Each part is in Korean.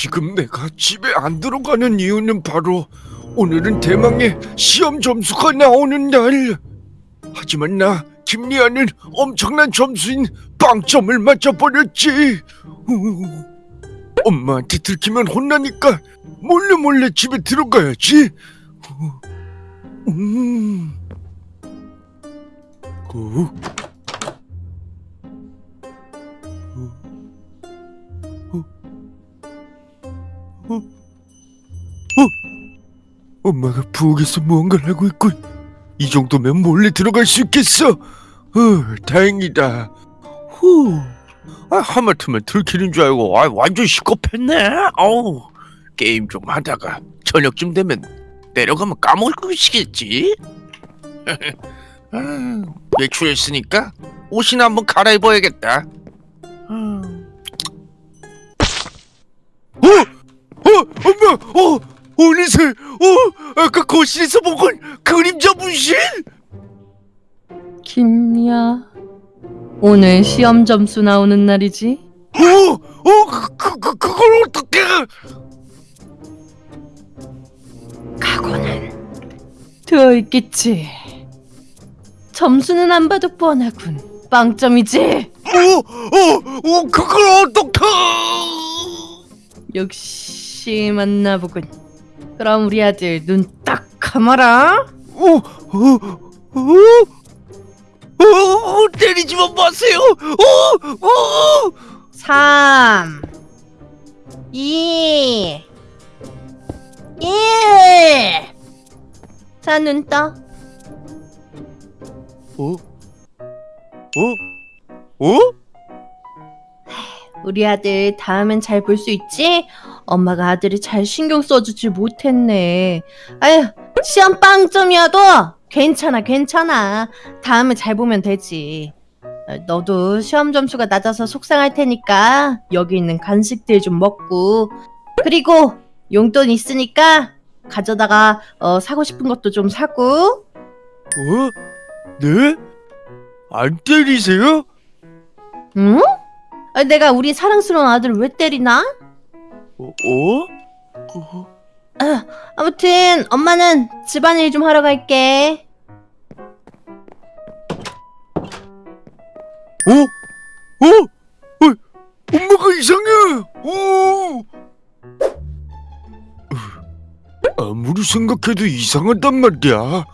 지금 내가 집에 안 들어가는 이유는 바로 오늘은 대망의 시험 점수가 나오는 날. 하지만 나 김리아는 엄청난 점수인 빵점을 맞춰버렸지. 우, 엄마한테 들키면 혼나니까 몰래 몰래 집에 들어가야지. 우, 음. 어? 엄마가 부엌에서 무언가를 하고 있군. 이 정도면 몰래 들어갈 수 있겠어. 어, 다행이다. 후. 아, 하마터면 들키는 줄 알고 아, 완전 시겁했네. 어우, 게임 좀 하다가 저녁쯤 되면 내려가면 까먹으시겠지. 아, 외출했으니까 옷이나 한번 갈아입어야겠다. 어, 어, 어느새, 어, 아까 거실에서 본 건 그림자 분신? 김리아 오늘 시험 점수 나오는 날이지? 어, 어, 그, 그, 그, 그걸 어떻게? 각오는 되어 있겠지 점수는 안 봐도 뻔하군 빵점이지? 어, 어, 어, 그걸 어떻게? 역시 맞나보군 그럼 우리 아들 눈 딱 감아라 어, 어, 어, 어, 때리지만 마세요. 어, 어. 3 2 1 자, 눈 떠. 어? 어? 어? 우리 아들 다음엔 잘 볼 수 있지? 엄마가 아들이 잘 신경 써주지 못했네. 아휴, 시험 빵점이어도 괜찮아, 괜찮아. 다음에 잘 보면 되지. 어, 너도 시험 점수가 낮아서 속상할 테니까 여기 있는 간식들 좀 먹고 그리고 용돈 있으니까 가져다가 어, 사고 싶은 것도 좀 사고 어? 네? 안 때리세요? 응? 아, 내가 우리 사랑스러운 아들을 왜 때리나? 어? 어? 어? 아, 아무튼 엄마는 집안일 좀 하러 갈게. 어? 어? 어? 엄마가 이상해! 어? 아무리 생각해도 이상하단 말이야.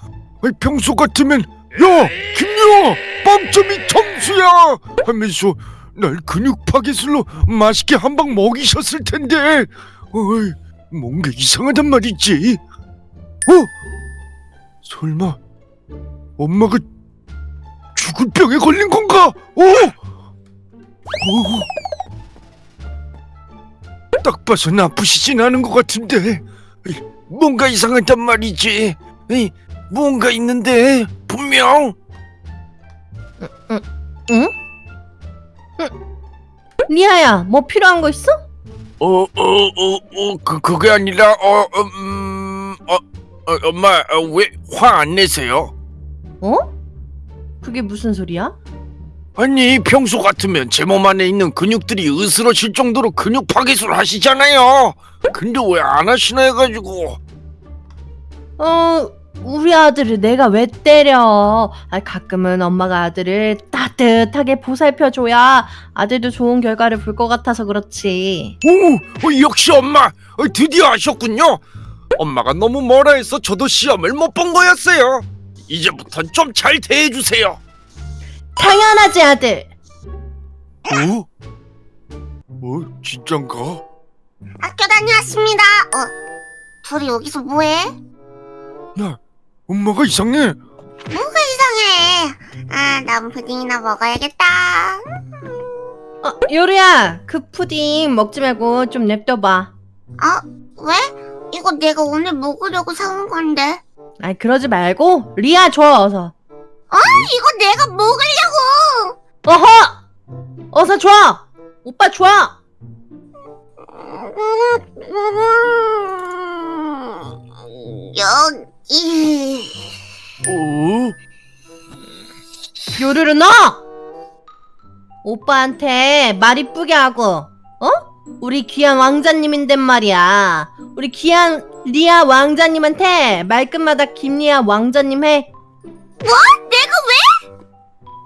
평소 같으면 야! 김유아! 빵점이 점수야! 하면서 날 근육 파괴술로 맛있게 한 방 먹이셨을 텐데 어이, 뭔가 이상하단 말이지. 어? 설마 엄마가 죽을 병에 걸린 건가? 어? 어? 딱 봐서 나쁘시진 않은 것 같은데 뭔가 이상하단 말이지. 에이, 뭔가 있는데 분명. 리아야, 뭐 필요한 거 있어? 어, 어, 어, 어, 그 그게 아니라 어, 음, 어, 어 엄마 어, 왜화 안 내세요? 어? 그게 무슨 소리야? 아니 평소 같으면 제 몸 안에 있는 근육들이 으스러질 정도로 근육 파괴술 하시잖아요. 근데 왜 안 하시나 해가지고. 어, 우리 아들을 내가 왜 때려? 아, 가끔은 엄마가 아들을 따뜻하게 보살펴줘야 아들도 좋은 결과를 볼 것 같아서 그렇지. 오, 어, 역시 엄마 어, 드디어 아셨군요. 엄마가 너무 뭐라 해서 저도 시험을 못 본 거였어요. 이제부터 좀잘 대해주세요. 당연하지, 아들. 어? 어, 진짠가? 학교 다녀왔습니다. 어, 둘이 여기서 뭐해? 야, 엄마가 이상해. 뭐가 이상해? 아, 난 푸딩이나 먹어야겠다. 어, 요리야, 그 푸딩 먹지 말고 좀 냅둬봐. 어, 왜? 이거 내가 오늘 먹으려고 사온 건데. 아이, 그러지 말고 리아 줘, 어서. 이거 내가 먹으려고. 어허! 어서 줘! 오빠 줘! 여기. 어? 요르르 너! 오빠한테 말 이쁘게 하고, 어? 우리 귀한 왕자님인데 말이야. 우리 귀한 리아 왕자님한테 말끝마다 김리아 왕자님 해. 뭐? 내가 왜?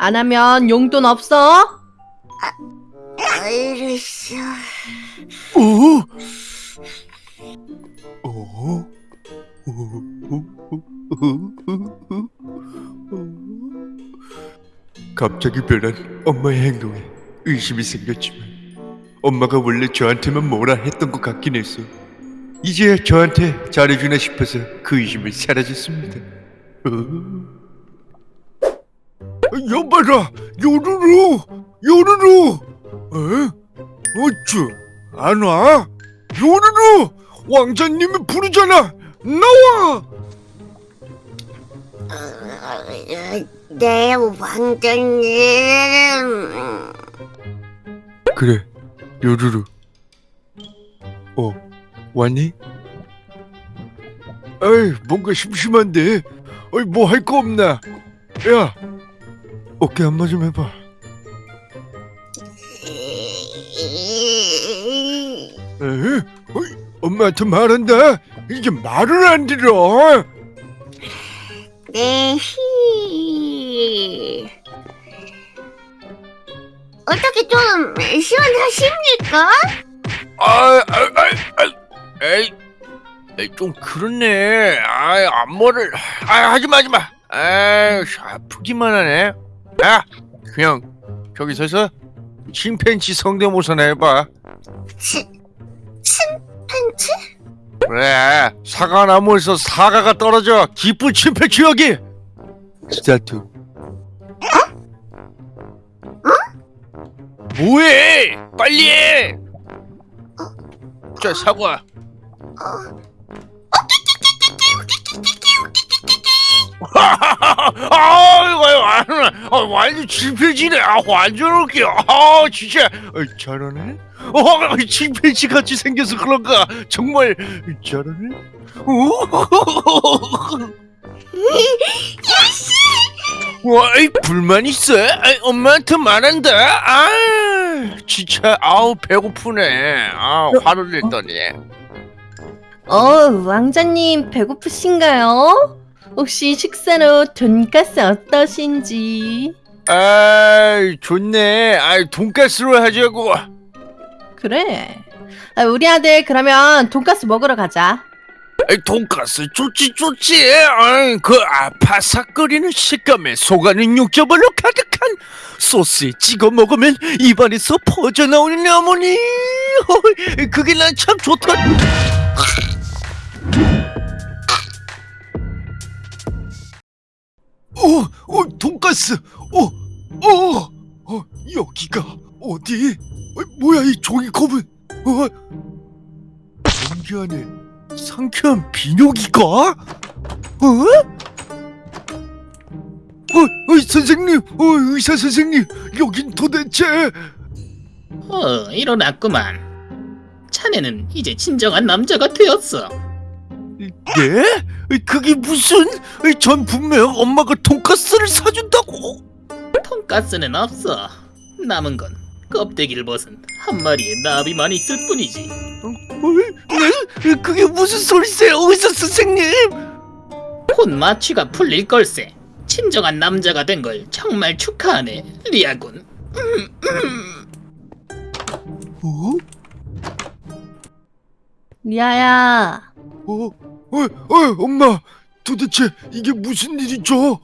안 하면 용돈 없어. 알았어. 어? 갑자기 변한 엄마의 행동에 의심이 생겼지만 엄마가 원래 저한테만 뭐라 했던 것 같긴 했어. 이제야 저한테 잘해주나 싶어서 그 의심이 사라졌습니다. 어? 여봐라, 요루루, 요루루. 에? 어쭈, 안 와? 요루루, 왕자님이 부르잖아. 나와. 네, 왕자님. 그래, 요루루. 어, 왔니? 에이, 뭔가 심심한데. 어이, 뭐 할 거 없나? 야, 어깨 안마 좀 해봐. 에? 어이, 엄마한테 말한다. 이게 말을 안 들어. 네, 히. 어떻게 좀 시원하십니까? 아, 아, 아, 아, 에이, 에이, 좀 그렇네. 아, 앞머리를, 아, 하지 마, 하지 마. 아, 아프기만 하네. 야, 그냥 저기 서서 침팬치 성대모사나 해봐. 치? 그래, 사과나무에서 사과가 떨어져 기쁜 침팬치 여기. 스타트. 뭐해? 빨리 해. 자, 사과. 어, 아이고, 아, 완전 침팬지네. 아, 완전 웃겨. 아, 진짜. 어, 잘하네. 어, 침팬지 같이 생겨서 그런가. 정말 잘하네. 와, 이 불만 있어? 아이, 엄마한테 말한다. 아, 진짜 아우 배고프네. 아, 화를 냈더니. 어, 왕자님 배고프신가요? 혹시 식사로 돈가스 어떠신지? 아이, 좋네. 아이, 돈가스로 하자고. 그래. 아, 우리 아들 그러면 돈가스 먹으러 가자. 아이, 돈가스 좋지 좋지. 아이, 그 아파삭거리는 식감에 속안은 육즙으로 가득한 소스에 찍어 먹으면 입안에서 퍼져나오는 어머니. 그게 난 참 좋다. 어, 어, 돈가스. 어, 어, 어, 여기가 어디? 어, 뭐야 이 종이컵은? 어, 공기 안에 상쾌한 비뇨기가? 어? 어, 어, 선생님, 어, 의사 선생님, 여긴 도대체 어, 일어났구만. 자네는 이제 진정한 남자가 되었어. 네? 그게 무슨? 전 분명 엄마가 돈가스를 사준다고. 돈가스는 없어. 남은 건 껍데기를 벗은 한 마리의 나비만 있을 뿐이지. 어? 네? 그게 무슨 소리세요, 의사 선생님? 혼 마취가 풀릴 걸세. 진정한 남자가 된 걸 정말 축하하네, 리아군. 어? 리아야, 어? 어? 어? 엄마, 도대체 이게 무슨 일이죠?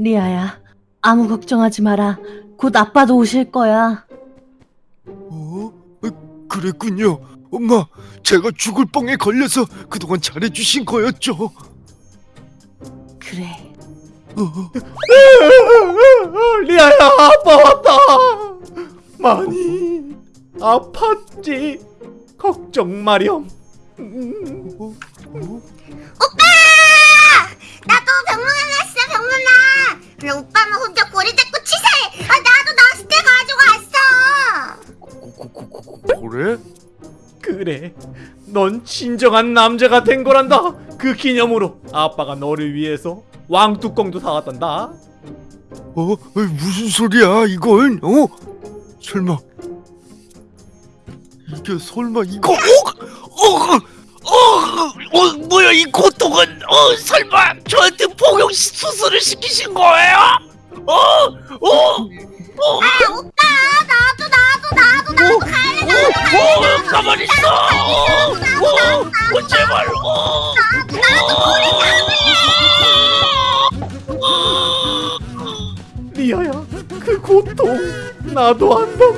리아야, 아무 걱정하지 마라. 곧 아빠도 오실 거야. 어? 어, 그랬군요. 엄마, 제가 죽을 뻥에 걸려서 그동안 잘해주신 거였죠. 그래. 어? 리아야 아빠 왔다 많이 아팠지 걱정 마렴 어? 나도 병문안 왔어, 병문안. 근데 오빠는 혼자 고리 잡고 치사해. 아, 나도 낚싯대 가지고 왔어. 그래? 그래 넌 진정한 남자가 된 거란다 그 기념으로 아빠가 너를 위해서 왕뚜껑도 사왔단다 어? 어, 무슨 소리야 이건? 어? 설마 이게 설마 이거 어, 어, 어, 어, 뭐야 이 고통은 어 설마 저한테 복용 시- 수술을 시키신 거예요? 어, 어, 어, 아 오빠 나도 나도 나도 나도 갈래 나도 어, 어, 가만히 있어. 어, 어, 어, 제발. 어, 리아야 그 고통 나도 안단다